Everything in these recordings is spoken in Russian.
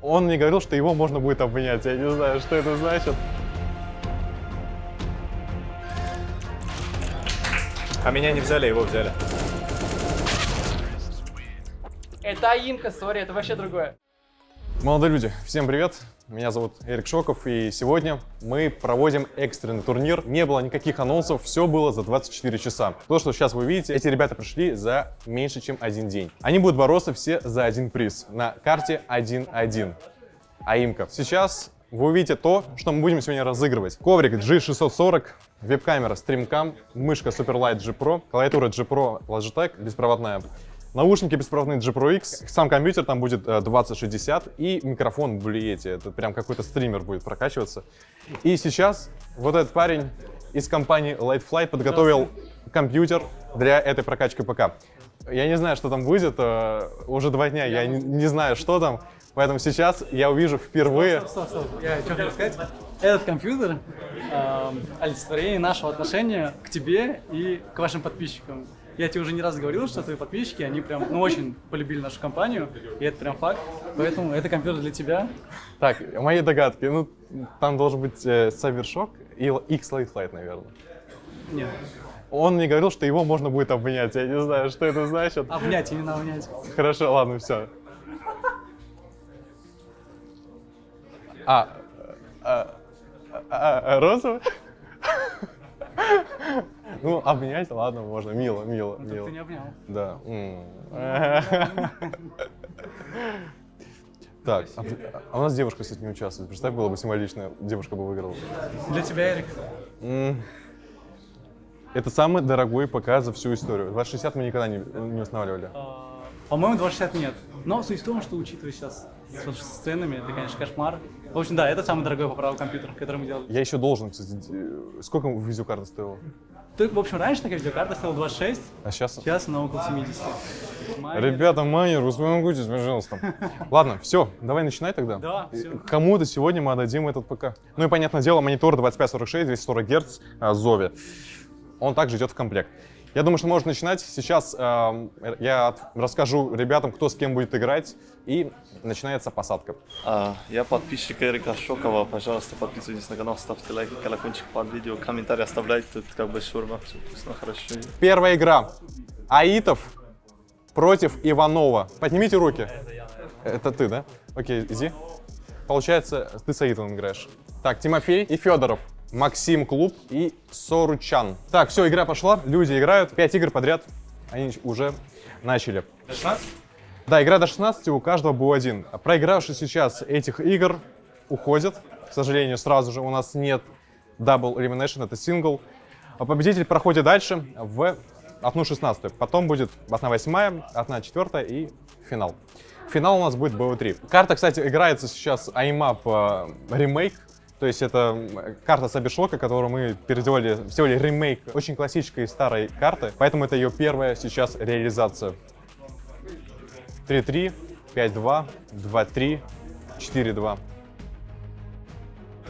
Он мне говорил, что его можно будет обменять. Я не знаю, что это значит. А меня не взяли, его взяли. Это Аимка, сори, это вообще другое. Молодые люди, всем привет! Меня зовут Эрик Шоков, и сегодня мы проводим экстренный турнир. Не было никаких анонсов, все было за 24 часа. То, что сейчас вы видите, эти ребята пришли за меньше, чем один день. Они будут бороться все за один приз на карте 1-1. АИМКа. Сейчас вы увидите то, что мы будем сегодня разыгрывать. Коврик G640, веб-камера StreamCam, мышка Superlight G Pro, клавиатура G Pro Logitech беспроводная, Наушники беспроводные G Pro X, сам компьютер там будет 2060 и микрофон Blue это прям какой-то стример будет прокачиваться. И сейчас вот этот парень из компании Light Flight подготовил компьютер для этой прокачки ПК. Я не знаю, что там будет, э, уже два дня я не, не знаю, что там, поэтому сейчас я увижу впервые... Стоп, стоп, стоп. Я что хочу сказать? Этот компьютер э, олицетворение нашего отношения к тебе и к вашим подписчикам. Я тебе уже не раз говорил, что твои подписчики, они прям, ну, очень полюбили нашу компанию, и это прям факт. Поэтому это компьютер для тебя. Так, мои догадки. Ну, там должен быть э, Cybershock и X-Light Flight, наверное. Нет. Он мне говорил, что его можно будет обменять. Я не знаю, что это значит. Обнять, именно обнять. Хорошо, ладно, все. А, а, а, а розовый? Ну, обнять, ладно, можно. Мило, мило, Ну, мило. ты не обнял. Да. Так, а, а у нас девушка, кстати, не участвует. Представь, было бы символично, девушка бы выиграла. Для тебя, Эрик. Это самый дорогой ПК за всю историю. 2060 мы никогда не, не устанавливали. А, По-моему, 260 нет. Но суть в том, что учитывая сейчас с ценами, это, конечно, кошмар. В общем, да, это самый дорогой по праву компьютер, который мы делали. Я еще должен, кстати, д- сколько видеокарта стоила? Ты, в общем, раньше такая видеокарта стоила 26, А сейчас? сейчас она около 70. Майнер. Ребята, майнер, успокойтесь, пожалуйста. Ладно, все, давай начинай тогда. Да. Кому-то сегодня мы отдадим этот ПК. Ну и, понятное дело, монитор 2546, 240 Гц, Зови. Он также идет в комплект. Я думаю, что можно начинать. Сейчас эм, я расскажу ребятам, кто с кем будет играть, и начинается посадка. А, Я подписчик Эрика Шокова. Пожалуйста, подписывайтесь на канал, ставьте лайк, колокольчик под видео, комментарии оставляйте. Тут как бы шурма, все вкусно, хорошо. Первая игра. Аитов против Иванова. Поднимите руки. Это ты, да? Окей, иди. Получается, ты с Аитовым играешь. Так, Тимофей и Федоров. Максим Клуб и Соручан. Так, все, игра пошла. Люди играют. Пять игр подряд. Они уже начали. До 16? Да, игра до 16, у каждого был один. Проигравший сейчас этих игр уходит. К сожалению, сразу же у нас нет Double Elimination, это сингл. А победитель проходит дальше в одну 16 Потом будет одна восьмая, одна четвертая и финал. Финал у нас будет BO3. Карта, кстати, играется сейчас IMAP э, ремейк. То есть это карта Сабершлока, которую мы переделали, сделали ремейк очень классической старой карты. Поэтому это ее первая сейчас реализация. 3-3, 5-2, 2-3, 4-2.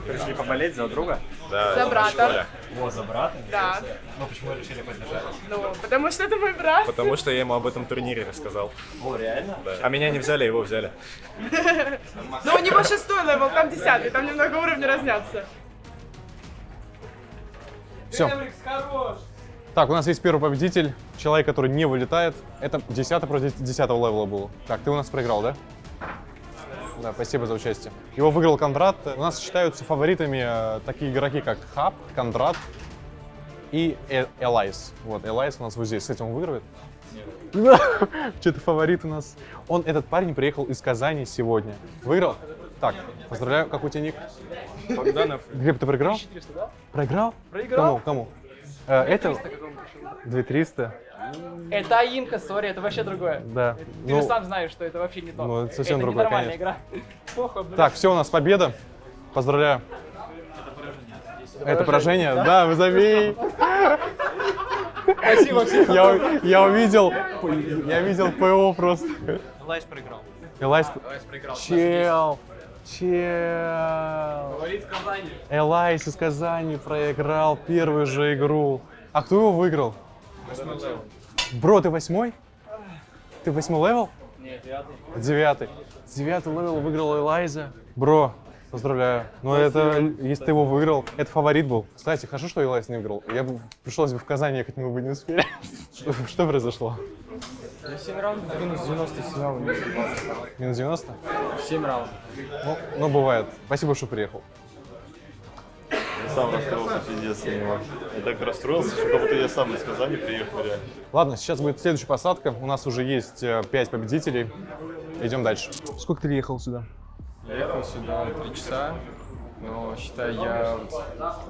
Пришли поболеть за друга? За брата. О, за брата? Да. Ну почему решили поддержать? Ну, потому что это мой брат. Потому что я ему об этом турнире рассказал. О, реально? Да. А меня не взяли, его взяли. Но у него шестой level, там десятый, там немного уровни разнятся. Все. Так, у нас есть первый победитель, человек, который не вылетает. Это 10 против 10 левела был. Так, ты у нас проиграл, да? Да, спасибо за участие. Его выиграл Кондрат. У нас считаются фаворитами э, такие игроки, как Хаб, Кондрат и Э- Элайс. Вот, Элайс у нас вот здесь. Кстати, он выигрывает? Что-то фаворит у нас. Он, этот парень, приехал из Казани сегодня. Выиграл? Так, поздравляю. Какой у тебя ник? Богданов. Глеб, ты проиграл? Проиграл? Проиграл. Кому? Кому? Э, это 2300. Это Аимка, сори, это вообще другое. Да. Ты же сам знаешь, что это вообще не то. ну, это совсем это другое, ненормальная конечно. игра. Так, все, у нас победа. Поздравляю. Это поражение? Да, вы забей. Спасибо, Максим. Я, я увидел, я видел ПО просто. Лайс проиграл. Элайс, Лайс проиграл. чел, чел. Говорит Казани. Элайс из Казани проиграл первую же игру. А кто его выиграл? Бро, ты восьмой? Ты восьмой level? Нет, девятый. Девятый. Девятый level выиграл Элайза. Бро, поздравляю. Но это, если ты его выиграл, это фаворит был. Кстати, хорошо, что Элайз не выиграл. Я бы, пришлось бы в Казань ехать, мы бы не успели. Что, что произошло? Я 7 раундов минус 90 снял. Минус 90? 7 раундов. Ну, ну, бывает. Спасибо, что приехал. Я сам расстроился, пиздец на него. Я так расстроился, что как будто я сам из Казани приехал, реально. Ладно, сейчас будет следующая посадка. У нас уже есть 5 победителей. Идем дальше. Сколько ты ехал сюда? Я ехал сюда 3 часа, но считай, я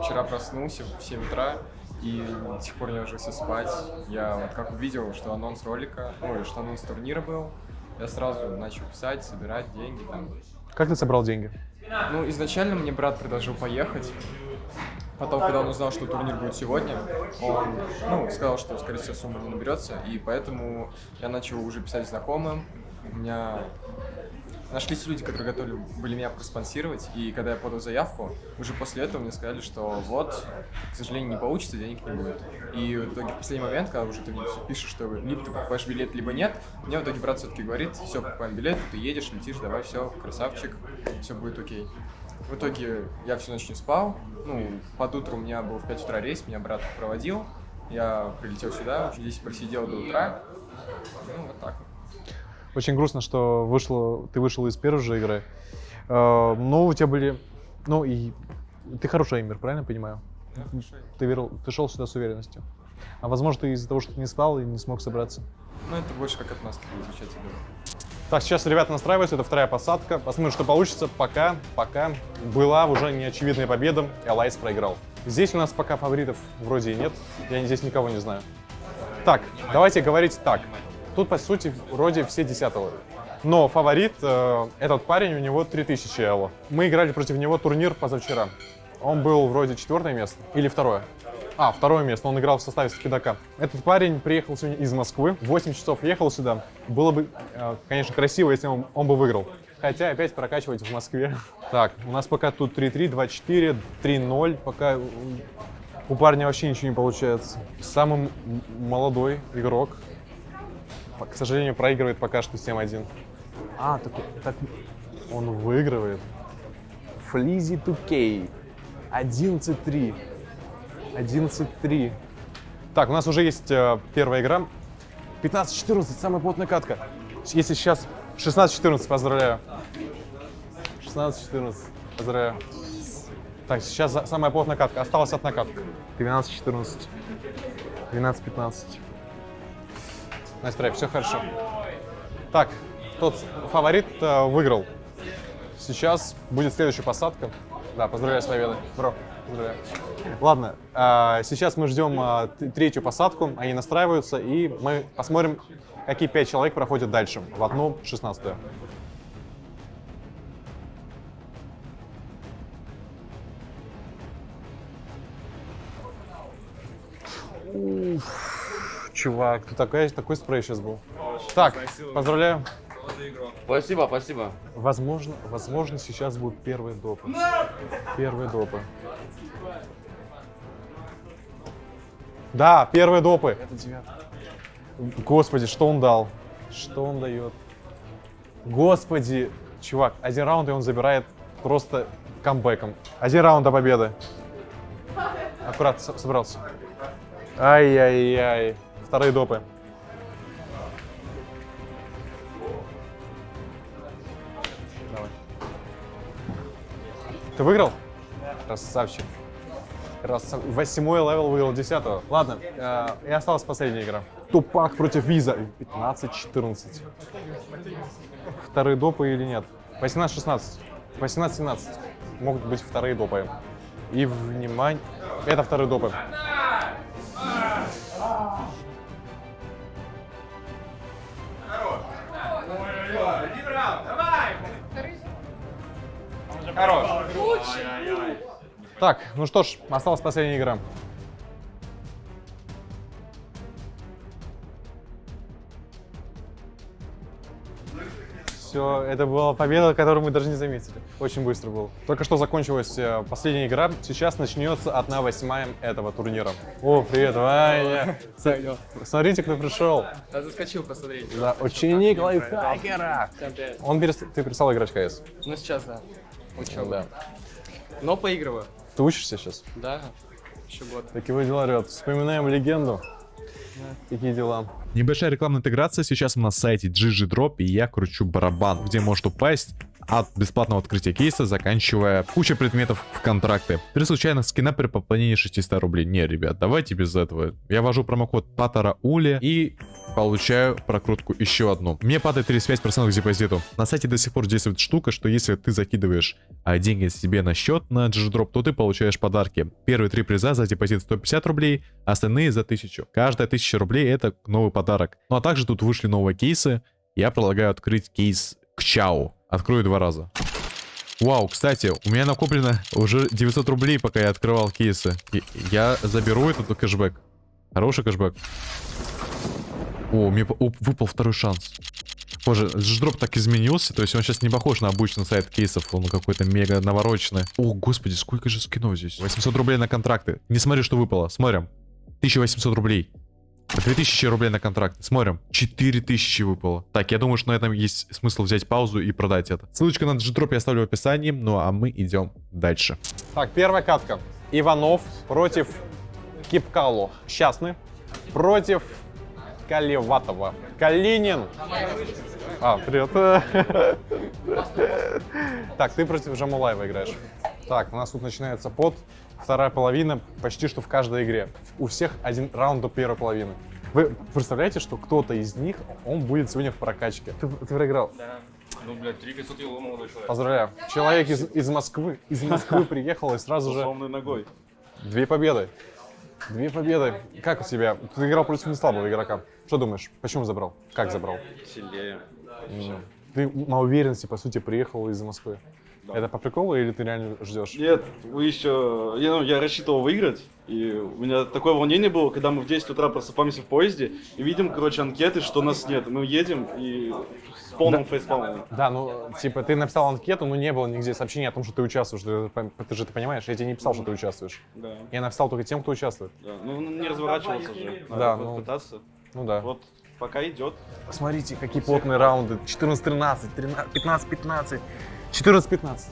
вчера проснулся в 7 утра и до сих пор не ложился спать. Я вот как увидел, что анонс ролика, ой, что анонс турнира был, я сразу начал писать, собирать деньги там. Как ты собрал деньги? Ну, изначально мне брат предложил поехать. Потом, когда он узнал, что турнир будет сегодня, он ну, сказал, что, скорее всего, сумма не наберется, и поэтому я начал уже писать знакомым. У меня нашлись люди, которые готовы были меня проспонсировать, и когда я подал заявку, уже после этого мне сказали, что вот, к сожалению, не получится, денег не будет. И в итоге в последний момент, когда уже ты пишешь, что либо ты покупаешь билет, либо нет, мне в итоге брат все-таки говорит, все, покупаем билет, ты едешь, летишь, давай, все, красавчик, все будет окей. В итоге я всю ночь не спал. Ну, под утро у меня был в 5 утра рейс, меня брат проводил. Я прилетел сюда, здесь просидел до утра. Ну, вот так вот. Очень грустно, что вышло, ты вышел из первой же игры. Э, Но у тебя были... Ну и ты хороший эймер, правильно я понимаю? Ты, верил, ты шел сюда с уверенностью. А возможно, ты из-за того, что ты не спал и не смог собраться. Ну, это больше как отмазка будет звучать, я думаю. Так, сейчас ребята настраиваются, это вторая посадка. Посмотрим, что получится. Пока, пока была уже неочевидная победа, Элайс проиграл. Здесь у нас пока фаворитов вроде и нет, я здесь никого не знаю. Так, давайте говорить так. Тут, по сути, вроде все десятого. Но фаворит, э, этот парень, у него 3000 эло. Мы играли против него турнир позавчера. Он был вроде четвертое место или второе. А, второе место, он играл в составе Спидака. Этот парень приехал сегодня из Москвы, 8 часов ехал сюда. Было бы, э, конечно, красиво, если он, он бы выиграл. Хотя опять прокачивать в Москве. Так, у нас пока тут 3-3, 2-4, 3-0. Пока у парня вообще ничего не получается. Самый молодой игрок, к сожалению, проигрывает пока что 7-1. А, так, так он выигрывает. Флизи 2K. 11-3. 11-3. Так, у нас уже есть э, первая игра. 15-14, самая плотная катка. Если сейчас 16-14, поздравляю. 16-14, поздравляю. Так, сейчас самая плотная катка. Осталась одна катка. 12-14. 12-15. Настя, все хорошо. Так, тот фаворит э, выиграл. Сейчас будет следующая посадка. Да, поздравляю с победой. Бро, поздравляю. Ладно, а, сейчас мы ждем т- третью посадку, они настраиваются, и мы посмотрим, какие пять человек проходят дальше, в одну шестнадцатую. Чувак, ты такой, такой спрей сейчас был. Так, поздравляю. Спасибо, спасибо. Возможно, возможно, сейчас будут первые допы. Первые допы. Да, первые допы. Это девятый. Господи, что он дал? Что он дает? Господи, чувак, один раунд, и он забирает просто камбэком. Один раунд до победы. Аккуратно со- собрался. Ай-яй-яй. Вторые допы. Давай. Ты выиграл? Красавчик. Красав... Восьмой level выиграл десятого. Ладно, э, и осталась последняя игра. Тупак против Виза. 15-14. Вторые допы или нет? 18-16. 18-17. Могут быть вторые допы. И внимание... Это вторые допы. Так, ну что ж, осталась последняя игра. Все, это была победа, которую мы даже не заметили. Очень быстро был. Только что закончилась э, последняя игра. Сейчас начнется одна восьмая этого турнира. О, привет, Ваня. Смотрите, кто пришел. Я заскочил посмотреть. Да, ученик лайфхакера. Он перес... Ты перестал играть в КС. Ну сейчас, да. Учеба. Да. Но поигрываю. Ты учишься сейчас? Да. Еще год. Такие дела, ребят. Вспоминаем легенду. Какие дела? Небольшая рекламная интеграция. Сейчас мы на сайте GG Drop, и я кручу барабан, где может упасть от бесплатного открытия кейса, заканчивая куча предметов в контракты. При случайных скинах при пополнении 600 рублей. Не, ребят, давайте без этого. Я ввожу промокод Патараули и получаю прокрутку еще одну. Мне падает 35% к депозиту. На сайте до сих пор действует штука, что если ты закидываешь а, деньги себе на счет на GGDrop, то ты получаешь подарки. Первые три приза за депозит 150 рублей, остальные за 1000. Каждая 1000 рублей это новый подарок. Ну а также тут вышли новые кейсы. Я предлагаю открыть кейс к Чау. Открою два раза. Вау, кстати, у меня накоплено уже 900 рублей, пока я открывал кейсы. И я заберу этот кэшбэк. Хороший кэшбэк. О, мне выпал второй шанс. Боже, дроп так изменился, то есть он сейчас не похож на обычный сайт кейсов, он какой-то мега навороченный. О, господи, сколько же скинов здесь? 800 рублей на контракты. Не смотри, что выпало, смотрим. 1800 рублей. 2000 рублей на контракт. Смотрим. 4000 выпало. Так, я думаю, что на этом есть смысл взять паузу и продать это. Ссылочка на G-Drop я оставлю в описании. Ну а мы идем дальше. Так, первая катка. Иванов против Кипкало. Счастны. Против Калеватова. Калинин. А, привет. Так, ты против Жамулаева играешь. Так, у нас тут начинается пот. Вторая половина почти что в каждой игре. У всех один раунд до первой половины. Вы представляете, что кто-то из них, он будет сегодня в прокачке? Ты, ты проиграл. Ну, блядь, три косуки лома молодой человек. Поздравляю. Человек из, из Москвы, из Москвы приехал и сразу же Сломанной ногой. Две победы. Две победы. Как у тебя? Ты играл против неслабого игрока. Что думаешь? Почему забрал? Как забрал? Сильнее. Ты на уверенности, по сути, приехал из Москвы. Это по приколу или ты реально ждешь? Нет, вы еще... Я, ну, я рассчитывал выиграть, и у меня такое волнение было, когда мы в 10 утра просыпаемся в поезде и видим, короче, анкеты, что нас нет. Мы едем и с полным фейспалмом. Да, ну, типа, ты написал анкету, но не было нигде сообщения о том, что ты участвуешь. Ты, ты же ты понимаешь, я тебе не писал, что ты участвуешь. Да, Я написал только тем, кто участвует. да. Ну, ну, не разворачивался же. Надо Да, ну. пытаться. Ну да. Вот, пока идет. Посмотрите, какие плотные раунды. 14-13, 15-15, 14-15.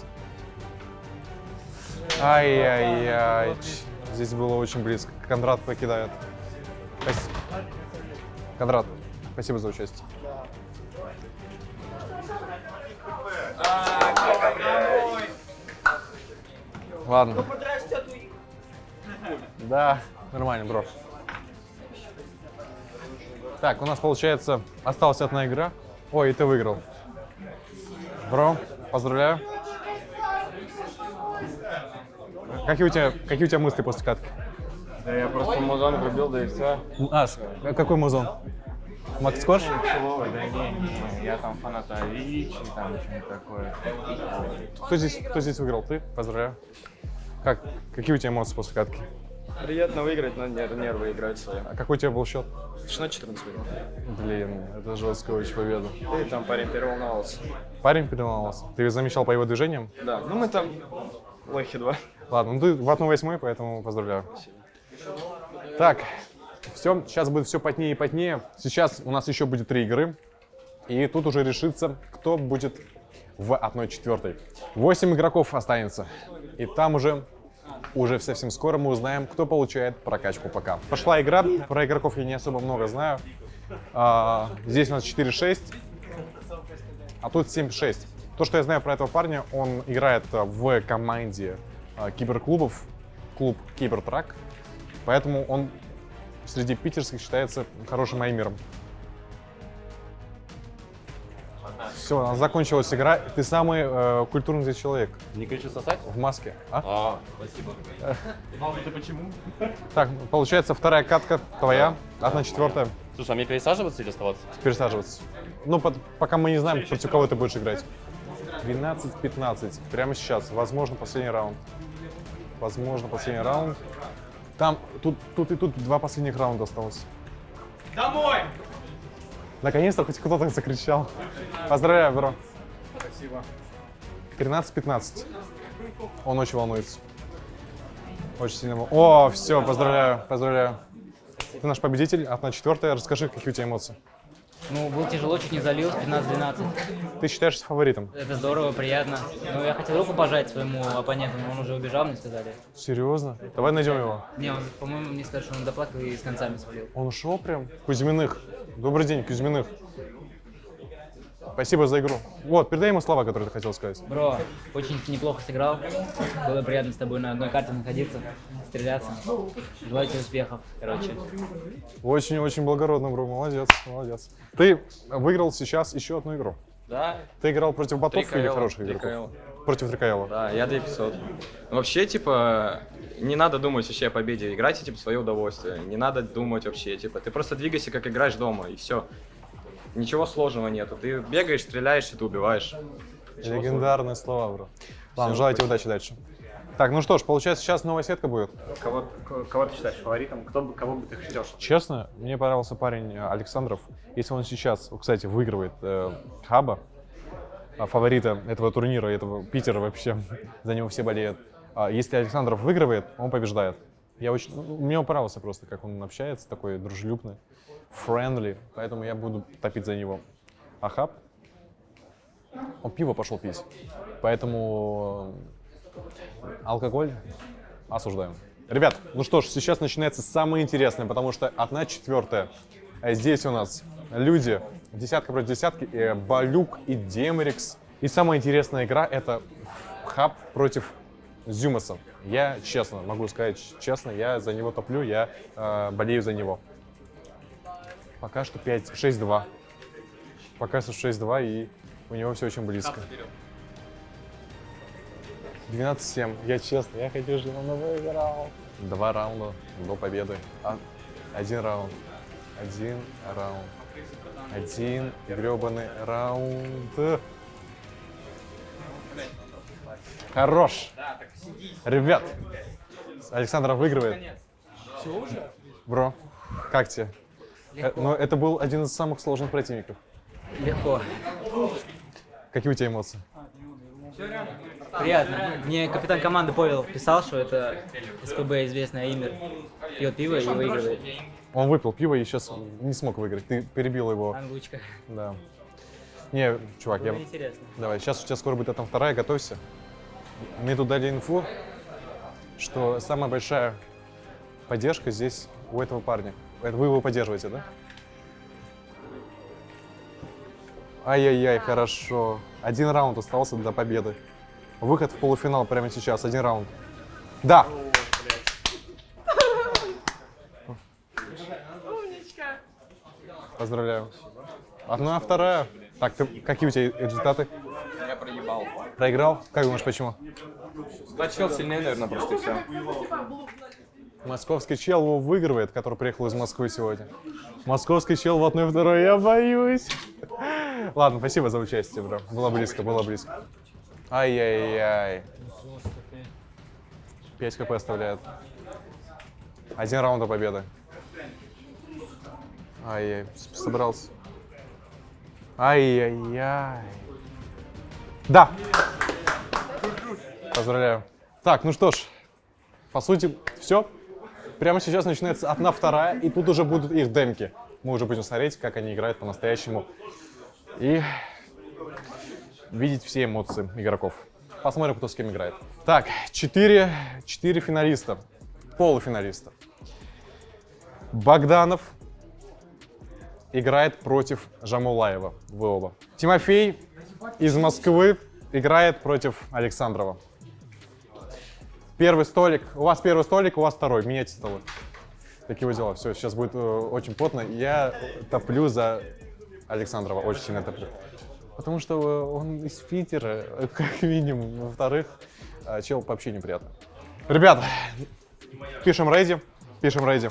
Ай-яй-яй. Здесь было очень близко. Кондрат покидает. Спасибо. Кондрат, спасибо за участие. Ладно. Да, нормально, бро. Так, у нас получается осталась одна игра. Ой, и ты выиграл. Бро, поздравляю. Какие у тебя, какие у тебя мысли после катки? Да я просто музон врубил, да и все. А, какой музон? Макс Корж? Целовый, да не, не, я там фанат Авичи, там что-нибудь такое. Кто здесь, кто здесь выиграл? Ты? Поздравляю. Как, какие у тебя эмоции после катки? Приятно выиграть, но нер- нервы играть свои. А какой у тебя был счет? 16-14 выиграл. Блин, это жесткая очень победа. И там парень переволновался. Парень переломался. Ты замечал по его движениям? Да, ну мы там лохи два. Ладно, ну ты в 1-8, поэтому поздравляю. Так, все, сейчас будет все потнее и потнее. Сейчас у нас еще будет три игры. И тут уже решится, кто будет в 1-4. 8 игроков останется. И там уже, уже совсем скоро мы узнаем, кто получает прокачку ПК. Пошла игра, про игроков я не особо много знаю. А, здесь у нас 4-6, а тут 7-6. То, что я знаю про этого парня, он играет в команде а, киберклубов, клуб Кибертрак, поэтому он среди питерских считается хорошим аймером. Все, у нас закончилась игра. Ты самый э, культурный здесь человек Не кричу сосать? в маске. А? А, спасибо. Так, получается вторая катка твоя, одна четвертая. Слушай, а мне пересаживаться или оставаться? пересаживаться. Ну, под- пока мы не знаем, против кого ты будешь играть. 12-15. Прямо сейчас. Возможно, последний раунд. Возможно, последний раунд. Там, тут, тут и тут два последних раунда осталось. Наконец-то хоть кто-то закричал. Поздравляю, бро. Спасибо. 13-15. Он очень волнуется. Очень сильно. вол- О, все, поздравляю, поздравляю. Ты наш победитель, одна четвертая. Расскажи, какие у тебя эмоции. Ну, было тяжело, чуть не залил, 15-12. Ты считаешься фаворитом? Это здорово, приятно. Ну, я хотел руку пожать своему оппоненту, но он уже убежал, мне сказали. Серьезно? Давай найдем его. Не, он, по-моему, мне сказали, что он доплакал и с концами свалил. Он ушел прям? Кузьминых. Добрый день, Кузьминых. Спасибо за игру. Вот, передай ему слова, которые ты хотел сказать. Бро, очень неплохо сыграл. Было приятно с тобой на одной карте находиться, стреляться. Желаю тебе успехов, короче. Очень-очень благородно, бро. Молодец, молодец. Ты выиграл сейчас еще одну игру. Да, Ты играл против ботов или 3KL, хороших игроков? 3KL. Против 3KL. Да, я 2500. Ну, Вообще, типа, не надо думать вообще о победе. Играйте, типа, свое удовольствие. Не надо думать вообще, типа, ты просто двигайся, как играешь дома, и все. Ничего сложного нету. Ты бегаешь, стреляешь, и ты убиваешь. Ничего Легендарные слова, бро. Ладно, Всё, желаю тебе удачи дальше. Так, ну что ж, получается, сейчас новая сетка будет. Кого, кого ты считаешь фаворитом? Кто бы, кого бы ты хотел? Честно, мне понравился парень э, Александров. Если он сейчас, кстати, выигрывает э, Хаба, фаворита этого турнира, этого Питера вообще, за него все болеют. А если Александров выигрывает, он побеждает. Я очень, ну, мне он понравился просто, как он общается, такой дружелюбный, friendly, поэтому я буду топить за него. А Хаб, он пиво пошел пить, поэтому э, алкоголь осуждаем. Ребят, ну что ж, сейчас начинается самое интересное, потому что одна четвертая. А Здесь у нас люди, десятка против десятки, э, Балюк и Демрикс. И самая интересная игра это Хаб против Зюмаса. Я честно, могу сказать честно, я за него топлю, я э, болею за него. Пока что 5, 6-2. Пока что 6-2, и у него все очень близко. 12-7. Я честно, я хочу, чтобы он выиграл. Два раунда до победы. А, один раунд. Один раунд. Один гребаный раунд. Хорош. Ребят, Александр выигрывает. Бро, как тебе? Э, Ну, это был один из самых сложных противников. Легко. Какие у тебя эмоции? Приятно. Мне капитан команды Павел писал, что это СПБ известный Аимер пьет пиво и выигрывает. Он выпил пиво и сейчас не смог выиграть. Ты перебил его. Ангучка. Да. Не, чувак, я... Было интересно. Давай, сейчас у тебя скоро будет там вторая, готовься. Мне тут дали инфу, что самая большая поддержка здесь у этого парня. Это вы его поддерживаете, да? Ай-яй-яй, хорошо. Один раунд остался до победы. Выход в полуфинал прямо сейчас, один раунд. Да! Умничка. Поздравляю. Одна, вторая. Так, ты, какие у тебя результаты? Я проебал. Проиграл? Как думаешь, почему? Да, чел сильнее, наверное, просто и все. Московский чел его выигрывает, который приехал из Москвы сегодня. Московский чел в одной второй, я боюсь. Ладно, спасибо за участие, бро. Было близко, было близко. Ай-яй-яй. 5 хп оставляет. Один раунд до победы. Ай-яй, собрался. Ай-яй-яй. Да! Поздравляю. Так, ну что ж, по сути, все. Прямо сейчас начинается одна вторая, и тут уже будут их демки. Мы уже будем смотреть, как они играют по-настоящему. И видеть все эмоции игроков. Посмотрим, кто с кем играет. Так, четыре, четыре финалиста, полуфиналиста. Богданов играет против Жамулаева, вы оба. Тимофей из Москвы играет против Александрова. Первый столик. У вас первый столик, у вас второй. Меняйте столы. Такие вот дела. Все, сейчас будет э, очень плотно. Я топлю за Александрова. Очень сильно топлю. Потому что э, он из Питера, э, как минимум. Во-вторых, э, чел вообще неприятно. Ребята, пишем рейди. Пишем рейди.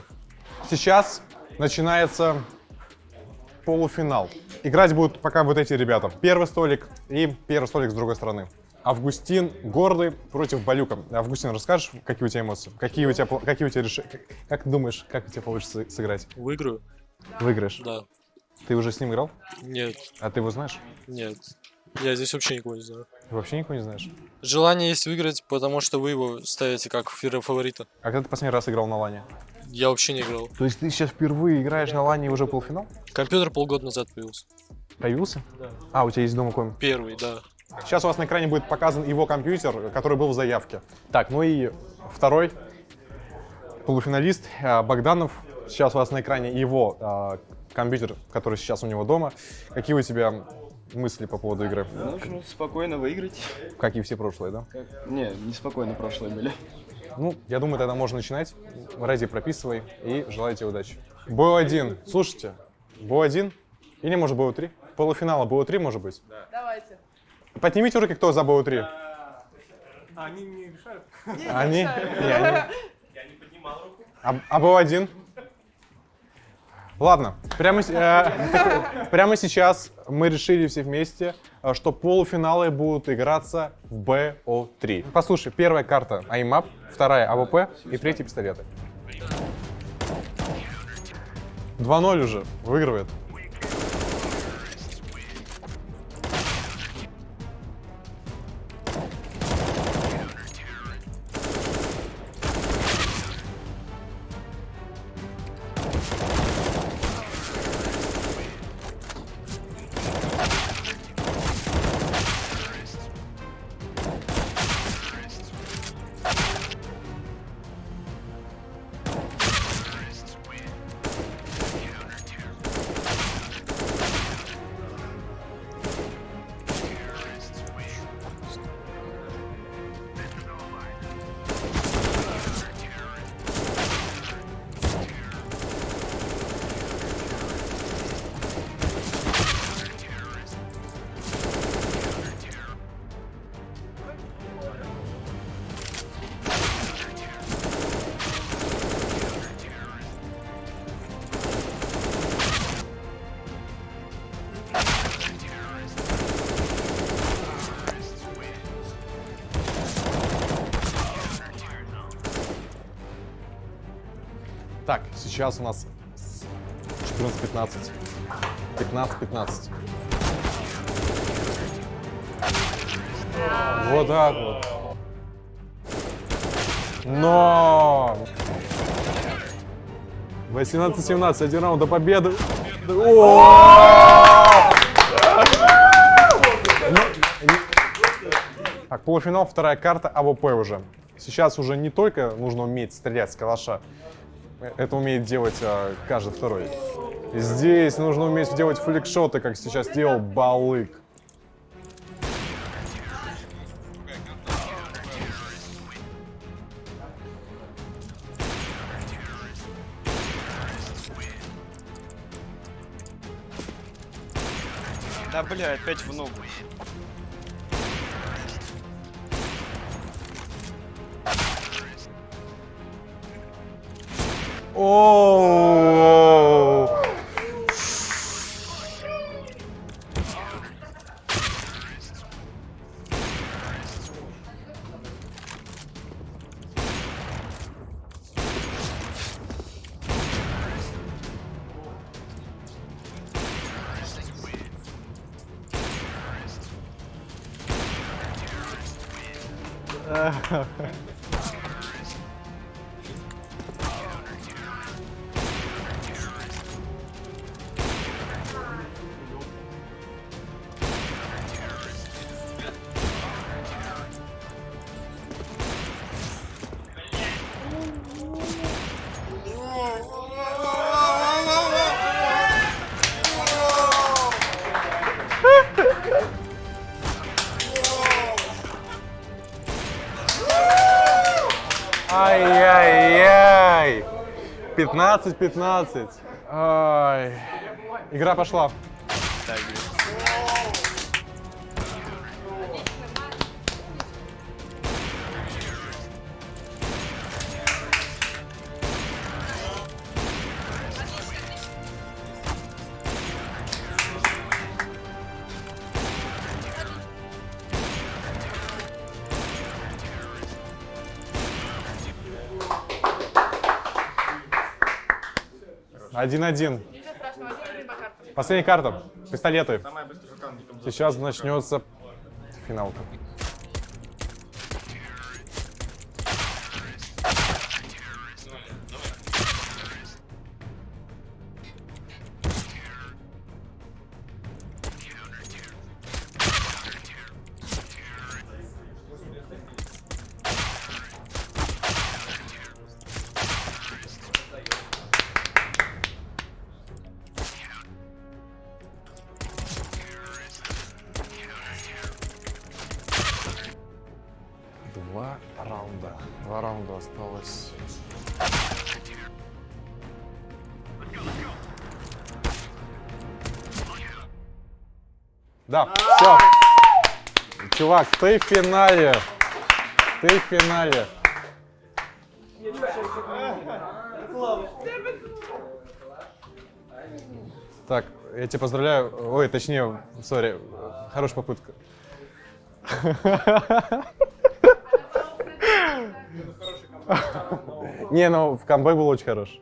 Сейчас начинается полуфинал. Играть будут пока вот эти ребята. Первый столик и первый столик с другой стороны. Августин Гордый против Балюка. Августин, расскажешь, какие у тебя эмоции? Какие у тебя, какие у тебя решения? Как, как думаешь, как у тебя получится сыграть? Выиграю? Выиграешь? Да. Ты уже с ним играл? Нет, А ты его знаешь? нет. Я здесь вообще никого не знаю. Ты вообще никого не знаешь? Желание есть выиграть, потому что вы его ставите как фаворита. А когда ты последний раз играл на лане? Я вообще не играл. То есть ты сейчас впервые играешь на лане и уже полуфинал? Компьютер полгода назад появился. Появился? Да. А, у тебя есть дома комп? Первый, да. Сейчас у вас на экране будет показан его компьютер, который был в заявке. Так, ну и второй полуфиналист а, Богданов. Сейчас у вас на экране его а, компьютер, который сейчас у него дома. Какие у тебя мысли по поводу игры? Нужно спокойно выиграть. Как и все прошлые, да? Не, неспокойно прошлые были. Ну, я думаю, тогда можно начинать. Ради прописывай и желаю тебе удачи. БО-1. Слушайте, БО-1 или, может, БО-3? Полуфинала БО-3, может быть? Давайте. Поднимите руки, кто за БО-3. Они не решают. Они? Не, они. А, а BO-1? Ладно, прямо, э, прямо сейчас мы решили все вместе, э, что полуфиналы будут играться в BO-3. Послушай, первая карта aim map, вторая AWP и третья пистолеты. 2-0 уже, выигрывает. Сейчас у нас 14-15. 15-15. Вот так вот. Но! 18-17, один раунд до победы. Ну, Так, полуфинал, вторая карта, AWP уже. Сейчас уже не только нужно уметь стрелять с калаша, это умеет делать а, каждый второй. Здесь нужно уметь делать фликшоты, как сейчас делал Балык. Да, бля, опять в ногу. О! 15-15. Игра пошла. Так, 1-1. Последняя карта. Пистолеты. Сейчас начнется финалка. Да, все. Чувак, ты в финале. Ты в финале. Так, я тебя поздравляю. Ой, точнее, сори, хорошая попытка. Не, ну в камбэк был очень хорош.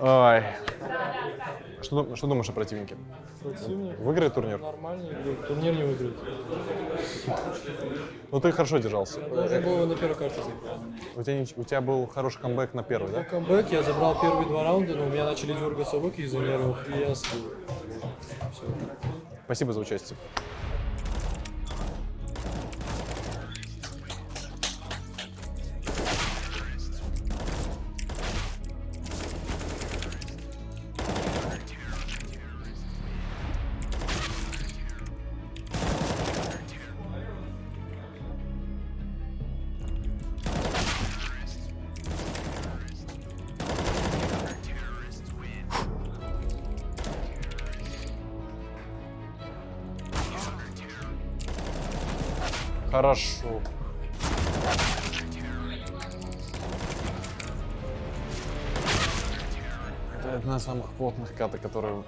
Ой. Что, что думаешь о противнике? Противник? Выиграет турнир? Нормально играет. Турнир не выиграет. Ну ты хорошо держался. Должен был на первой карте. У тебя, у тебя был хороший камбэк на первый, да? камбэк я забрал первые два раунда, но у меня начали дергаться руки из-за нервов, и я слил. Все. Спасибо за участие.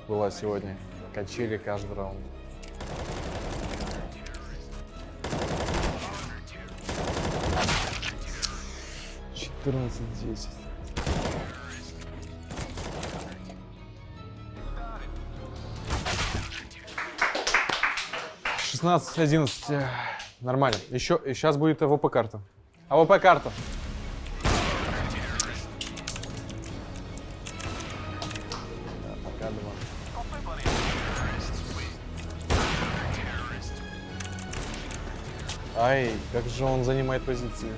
Была сегодня. Качели каждый раунд. Четырнадцать десять. Шестнадцать одиннадцать. Нормально. Еще сейчас будет AWP карта. AWP карта. Ай, как же он занимает позиции.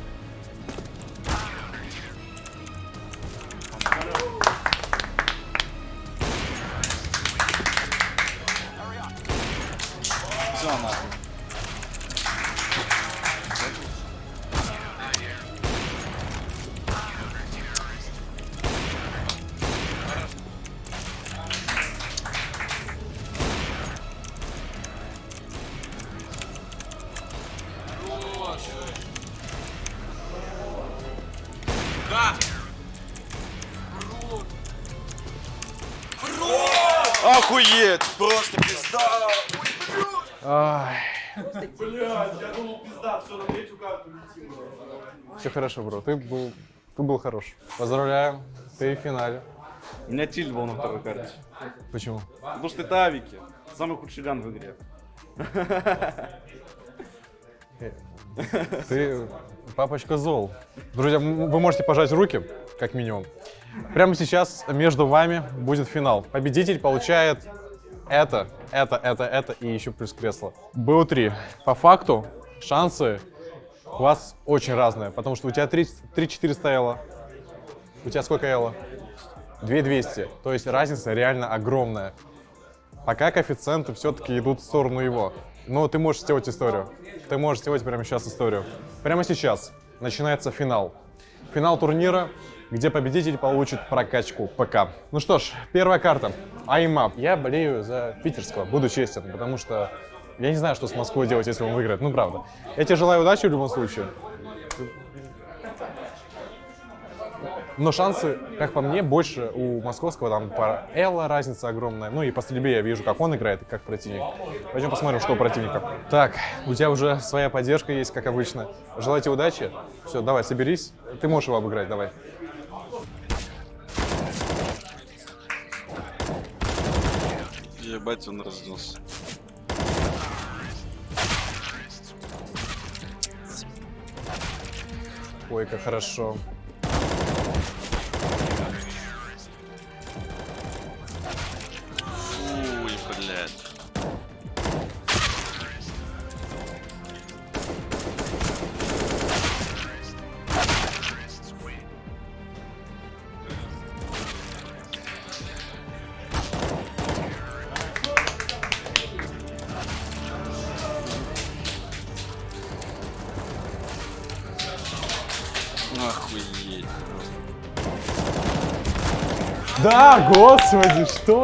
Блядь, я думал, пизда, все, на третью карту летим. все хорошо, бро. Ты был, ты был хорош. Поздравляю, ты в финале. У меня тильт был на второй карте. Почему? Потому что это авики. Самый худший ган в игре. Ты папочка зол. Друзья, вы можете пожать руки, как минимум. Прямо сейчас между вами будет финал. Победитель получает это, это, это, это и еще плюс кресло. БО3. По факту шансы у вас очень разные, потому что у тебя 3 400 эло. У тебя сколько эло? 2200. То есть разница реально огромная. Пока коэффициенты все-таки идут в сторону его. Но ты можешь сделать историю. Ты можешь сделать прямо сейчас историю. Прямо сейчас начинается финал. Финал турнира, где победитель получит прокачку ПК. Ну что ж, первая карта. Аймап. Я болею за питерского, буду честен, потому что я не знаю, что с Москвой делать, если он выиграет. Ну, правда. Я тебе желаю удачи в любом случае. Но шансы, как по мне, больше у московского, там по Элла разница огромная. Ну и по стрельбе я вижу, как он играет и как противник. Пойдем посмотрим, что у противника. Так, у тебя уже своя поддержка есть, как обычно. Желаю тебе удачи. Все, давай, соберись. Ты можешь его обыграть, давай. Ебать, он разнес. Ой, как хорошо. Да, господи, что?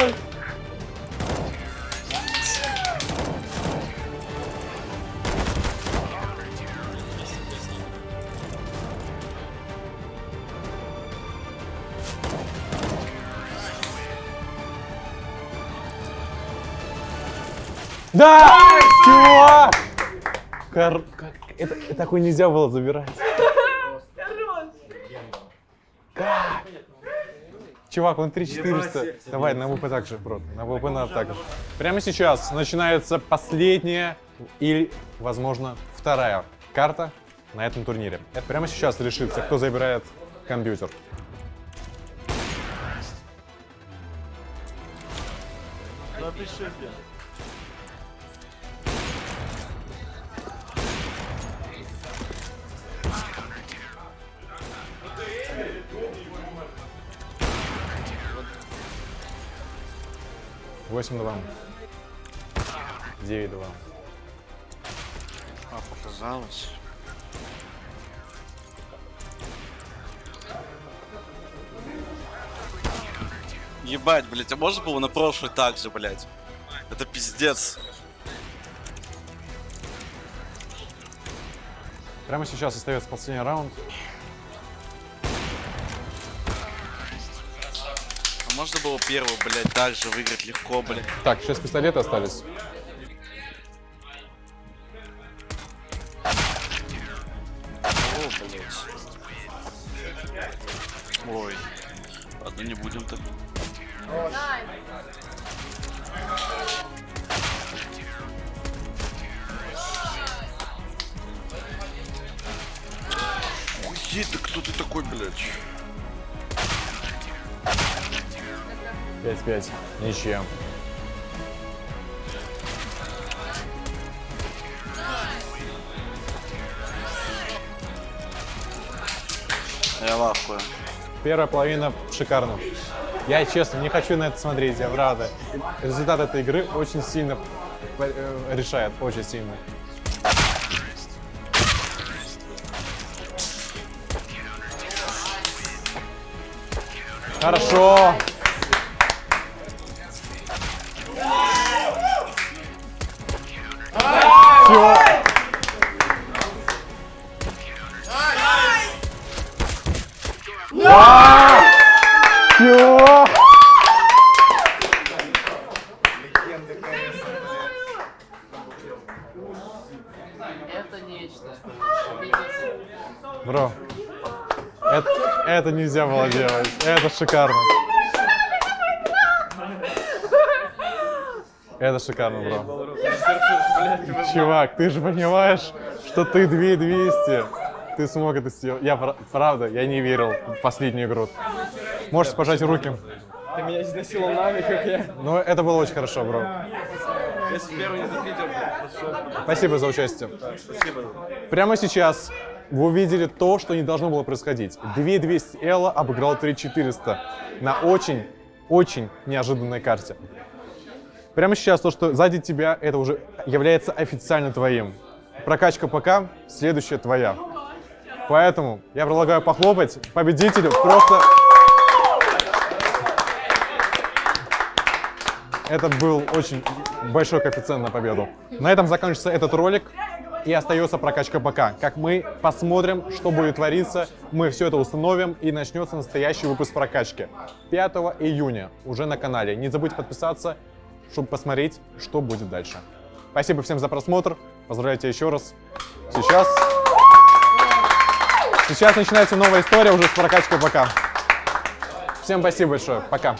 Да! Чувак! Кор- как- Это, такое нельзя было забирать. Чувак, он 3400. Давай на ВП так же, брат. На ВП надо так же. Прямо сейчас начинается последняя или, возможно, вторая карта на этом турнире. Это прямо сейчас решится, кто забирает компьютер. Напишите. 8-2. 9-2. А, показалось. Ебать, блять, а можно было на прошлый так же, блядь? Это пиздец. Прямо сейчас остается последний раунд. Можно было первый, блядь, же выиграть легко, блядь? Так, сейчас пистолеты остались. Я в ахуе. Первая половина шикарна. Я, честно, не хочу на это смотреть, я правда. Результат этой игры очень сильно э, решает, очень сильно. Хорошо. Нельзя было делать. Это шикарно. Это шикарно, бро. Чувак, ты же понимаешь, что ты 2200. Ты смог это сделать. Я пра- правда, я не верил в последнюю игру. Можешь пожать руки. Ты меня изнасиловал нами, как я. Но это было очень хорошо, бро. Если первый не зафидел, Спасибо за участие. Спасибо. Прямо сейчас вы увидели то, что не должно было происходить. 2200 Элла обыграл 3400 на очень, очень неожиданной карте. Прямо сейчас то, что сзади тебя, это уже является официально твоим. Прокачка ПК, следующая твоя. Поэтому я предлагаю похлопать победителю просто... Это был очень большой коэффициент на победу. На этом заканчивается этот ролик и остается прокачка ПК. Как мы посмотрим, что будет твориться, мы все это установим и начнется настоящий выпуск прокачки. 5 июня уже на канале. Не забудьте подписаться, чтобы посмотреть, что будет дальше. Спасибо всем за просмотр. Поздравляю тебя еще раз. Сейчас... Сейчас начинается новая история уже с прокачкой ПК. Всем спасибо большое. Пока.